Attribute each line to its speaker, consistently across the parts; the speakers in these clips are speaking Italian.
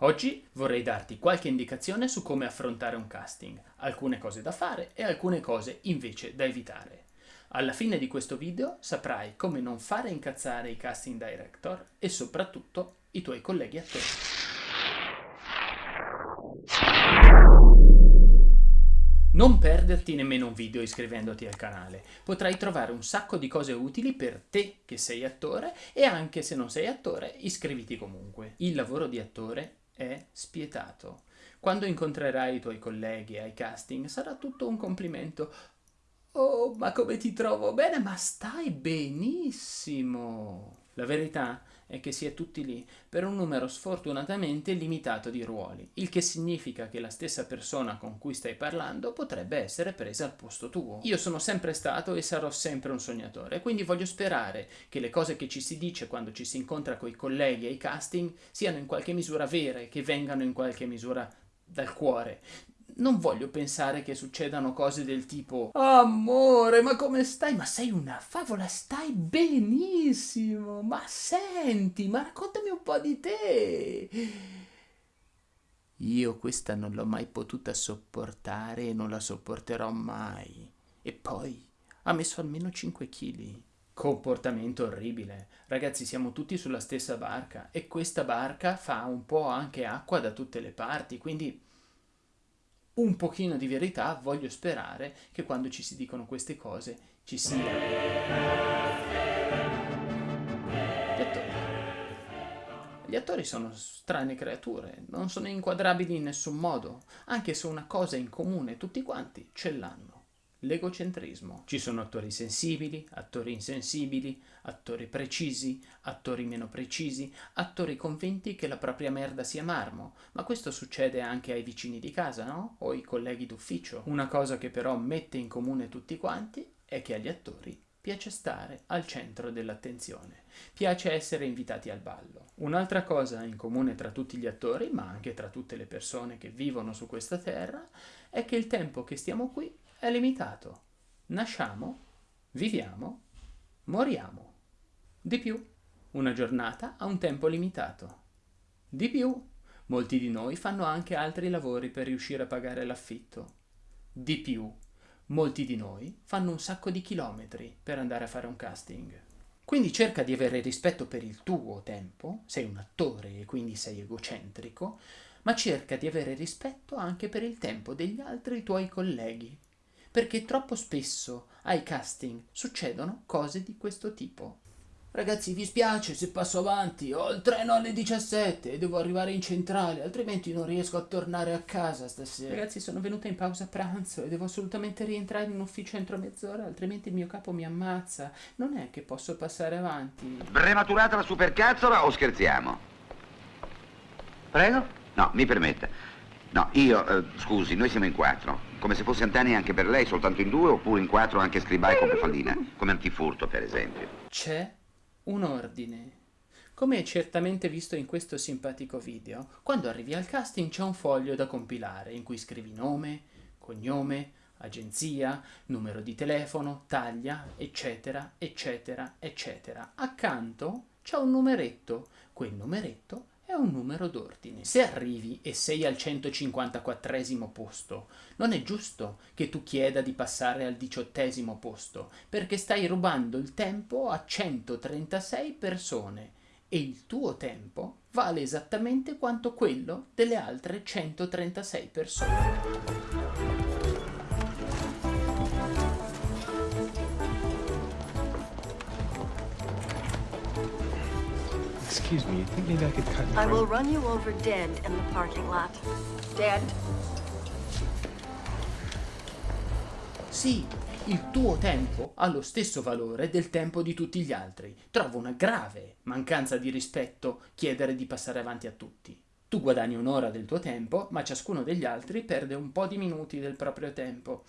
Speaker 1: Oggi vorrei darti qualche indicazione su come affrontare un casting, alcune cose da fare e alcune cose invece da evitare. Alla fine di questo video saprai come non fare incazzare i casting director e soprattutto i tuoi colleghi attori. Non perderti nemmeno un video iscrivendoti al canale, potrai trovare un sacco di cose utili per te che sei attore e anche se non sei attore iscriviti comunque. Il lavoro di attore è spietato. Quando incontrerai i tuoi colleghi ai casting sarà tutto un complimento. Oh, ma come ti trovo bene? Ma stai benissimo! La verità è che si è tutti lì per un numero sfortunatamente limitato di ruoli, il che significa che la stessa persona con cui stai parlando potrebbe essere presa al posto tuo. Io sono sempre stato e sarò sempre un sognatore, quindi voglio sperare che le cose che ci si dice quando ci si incontra con i colleghi ai casting siano in qualche misura vere, che vengano in qualche misura dal cuore non voglio pensare che succedano cose del tipo Amore, ma come stai? Ma sei una favola, stai benissimo! Ma senti, ma raccontami un po' di te! Io questa non l'ho mai potuta sopportare e non la sopporterò mai. E poi ha messo almeno 5 kg. Comportamento orribile. Ragazzi, siamo tutti sulla stessa barca e questa barca fa un po' anche acqua da tutte le parti, quindi un pochino di verità voglio sperare che quando ci si dicono queste cose ci sia. Gli attori. Gli attori sono strane creature, non sono inquadrabili in nessun modo, anche se una cosa in comune tutti quanti ce l'hanno l'egocentrismo. Ci sono attori sensibili, attori insensibili, attori precisi, attori meno precisi, attori convinti che la propria merda sia marmo, ma questo succede anche ai vicini di casa, no? O ai colleghi d'ufficio. Una cosa che però mette in comune tutti quanti è che agli attori piace stare al centro dell'attenzione, piace essere invitati al ballo. Un'altra cosa in comune tra tutti gli attori, ma anche tra tutte le persone che vivono su questa terra, è che il tempo che stiamo qui è limitato. Nasciamo, viviamo, moriamo. Di più, una giornata ha un tempo limitato. Di più, molti di noi fanno anche altri lavori per riuscire a pagare l'affitto. Di più, molti di noi fanno un sacco di chilometri per andare a fare un casting. Quindi cerca di avere rispetto per il tuo tempo, sei un attore e quindi sei egocentrico, ma cerca di avere rispetto anche per il tempo degli altri tuoi colleghi, perché troppo spesso ai casting succedono cose di questo tipo. Ragazzi, vi spiace se passo avanti, ho il treno alle 17 e devo arrivare in centrale, altrimenti non riesco a tornare a casa stasera. Ragazzi, sono venuta in pausa pranzo e devo assolutamente rientrare in ufficio entro mezz'ora, altrimenti il mio capo mi ammazza. Non è che posso passare avanti.
Speaker 2: Prematurata la supercazzola o scherziamo? Prego? No, mi permetta. No, io, eh, scusi, noi siamo in quattro. Come se fosse Antani anche per lei, soltanto in due, oppure in quattro anche scribai con Pefallina. Come antifurto, per esempio.
Speaker 1: C'è un ordine. Come hai certamente visto in questo simpatico video, quando arrivi al casting c'è un foglio da compilare in cui scrivi nome, cognome, agenzia, numero di telefono, taglia, eccetera, eccetera, eccetera. Accanto c'è un numeretto. Quel numeretto un numero d'ordine. Se arrivi e sei al 154 posto, non è giusto che tu chieda di passare al diciottesimo posto, perché stai rubando il tempo a 136 persone e il tuo tempo vale esattamente quanto quello delle altre 136 persone.
Speaker 3: Excuse me, you think maybe I could cut
Speaker 4: I will run you over dead in the parking lot. Dead.
Speaker 1: Sì, il tuo tempo ha lo stesso valore del tempo di tutti gli altri. Trovo una grave mancanza di rispetto chiedere di passare avanti a tutti. Tu guadagni un'ora del tuo tempo, ma ciascuno degli altri perde un po' di minuti del proprio tempo.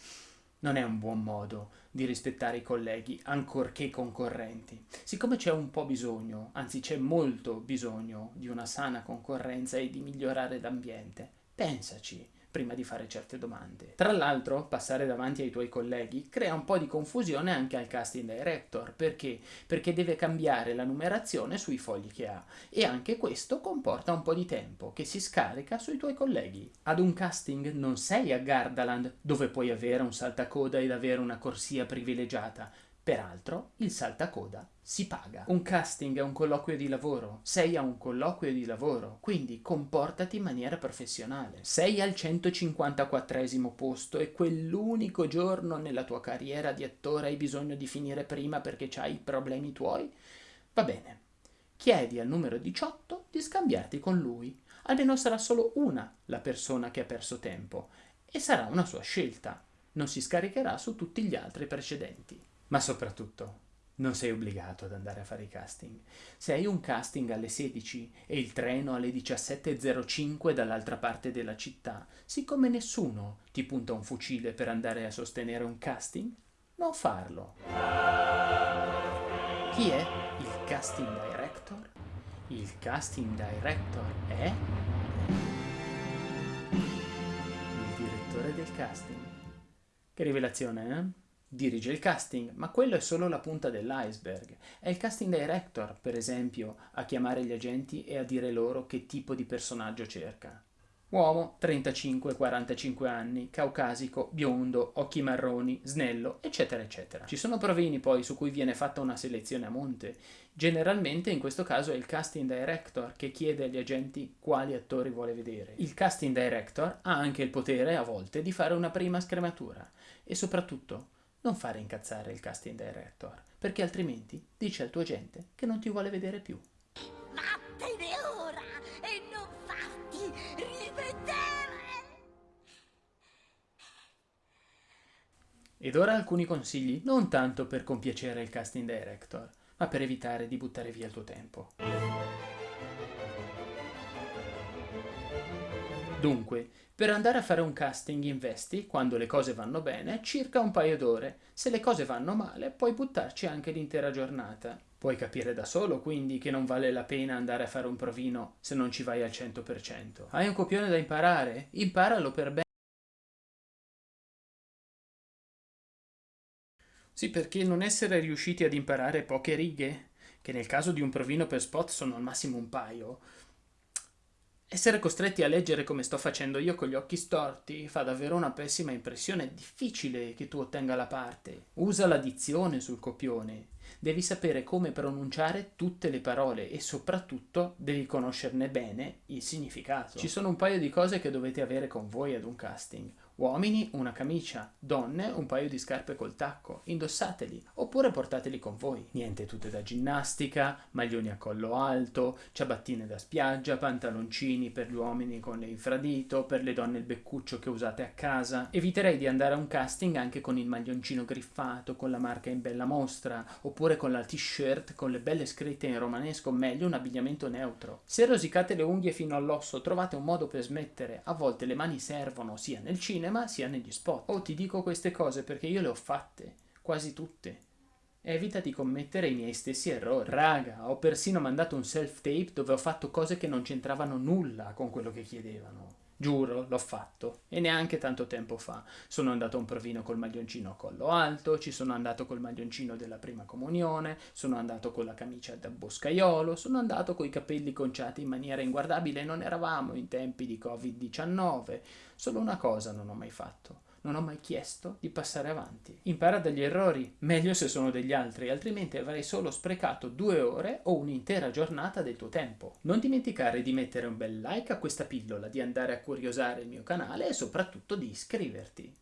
Speaker 1: Non è un buon modo di rispettare i colleghi, ancorché concorrenti. Siccome c'è un po' bisogno, anzi c'è molto bisogno di una sana concorrenza e di migliorare l'ambiente, pensaci prima di fare certe domande. Tra l'altro, passare davanti ai tuoi colleghi crea un po' di confusione anche al casting director, perché? Perché deve cambiare la numerazione sui fogli che ha e anche questo comporta un po' di tempo che si scarica sui tuoi colleghi. Ad un casting non sei a Gardaland dove puoi avere un saltacoda ed avere una corsia privilegiata, Peraltro, il saltacoda si paga. Un casting è un colloquio di lavoro, sei a un colloquio di lavoro, quindi comportati in maniera professionale. Sei al 154 posto e quell'unico giorno nella tua carriera di attore hai bisogno di finire prima perché hai problemi tuoi? Va bene. Chiedi al numero 18 di scambiarti con lui. Almeno sarà solo una la persona che ha perso tempo e sarà una sua scelta. Non si scaricherà su tutti gli altri precedenti. Ma soprattutto, non sei obbligato ad andare a fare i casting. Se hai un casting alle 16 e il treno alle 17.05 dall'altra parte della città, siccome nessuno ti punta un fucile per andare a sostenere un casting, non farlo. Chi è il casting director? Il casting director è il direttore del casting. Che rivelazione, eh? Dirige il casting, ma quello è solo la punta dell'iceberg. È il casting director, per esempio, a chiamare gli agenti e a dire loro che tipo di personaggio cerca. Uomo, 35-45 anni, caucasico, biondo, occhi marroni, snello, eccetera, eccetera. Ci sono provini poi su cui viene fatta una selezione a monte. Generalmente in questo caso è il casting director che chiede agli agenti quali attori vuole vedere. Il casting director ha anche il potere, a volte, di fare una prima scrematura e soprattutto non fare incazzare il casting director, perché altrimenti dice al tuo agente che non ti vuole vedere più.
Speaker 5: Vattene ora e non farti rivedere!
Speaker 1: Ed ora alcuni consigli, non tanto per compiacere il casting director, ma per evitare di buttare via il tuo tempo. Dunque, per andare a fare un casting investi, quando le cose vanno bene, circa un paio d'ore. Se le cose vanno male, puoi buttarci anche l'intera giornata. Puoi capire da solo, quindi, che non vale la pena andare a fare un provino se non ci vai al 100%. Hai un copione da imparare? Imparalo per bene. Sì, perché non essere riusciti ad imparare poche righe, che nel caso di un provino per spot sono al massimo un paio, essere costretti a leggere come sto facendo io con gli occhi storti fa davvero una pessima impressione, è difficile che tu ottenga la parte. Usa la dizione sul copione, devi sapere come pronunciare tutte le parole e soprattutto devi conoscerne bene il significato. Ci sono un paio di cose che dovete avere con voi ad un casting. Uomini una camicia, donne un paio di scarpe col tacco, indossateli oppure portateli con voi. Niente tutte da ginnastica, maglioni a collo alto, ciabattine da spiaggia, pantaloncini per gli uomini con le infradito, per le donne il beccuccio che usate a casa. Eviterei di andare a un casting anche con il maglioncino griffato, con la marca in bella mostra, oppure con la t-shirt con le belle scritte in romanesco, meglio un abbigliamento neutro. Se rosicate le unghie fino all'osso trovate un modo per smettere, a volte le mani servono sia nel cinema cinema sia negli spot. Oh, ti dico queste cose perché io le ho fatte, quasi tutte. Evita di commettere i miei stessi errori. Raga, ho persino mandato un self-tape dove ho fatto cose che non c'entravano nulla con quello che chiedevano. Giuro, l'ho fatto. E neanche tanto tempo fa. Sono andato a un provino col maglioncino a collo alto, ci sono andato col maglioncino della prima comunione, sono andato con la camicia da boscaiolo, sono andato coi capelli conciati in maniera inguardabile non eravamo in tempi di Covid-19. Solo una cosa non ho mai fatto non ho mai chiesto di passare avanti. Impara dagli errori, meglio se sono degli altri, altrimenti avrai solo sprecato due ore o un'intera giornata del tuo tempo. Non dimenticare di mettere un bel like a questa pillola, di andare a curiosare il mio canale e soprattutto di iscriverti.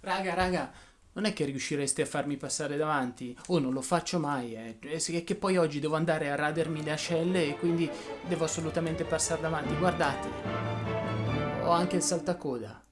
Speaker 1: Raga, raga, non è che riuscireste a farmi passare davanti, oh, non lo faccio mai, eh. è che poi oggi devo andare a radermi le ascelle e quindi devo assolutamente passare davanti, guardate, ho anche il saltacoda.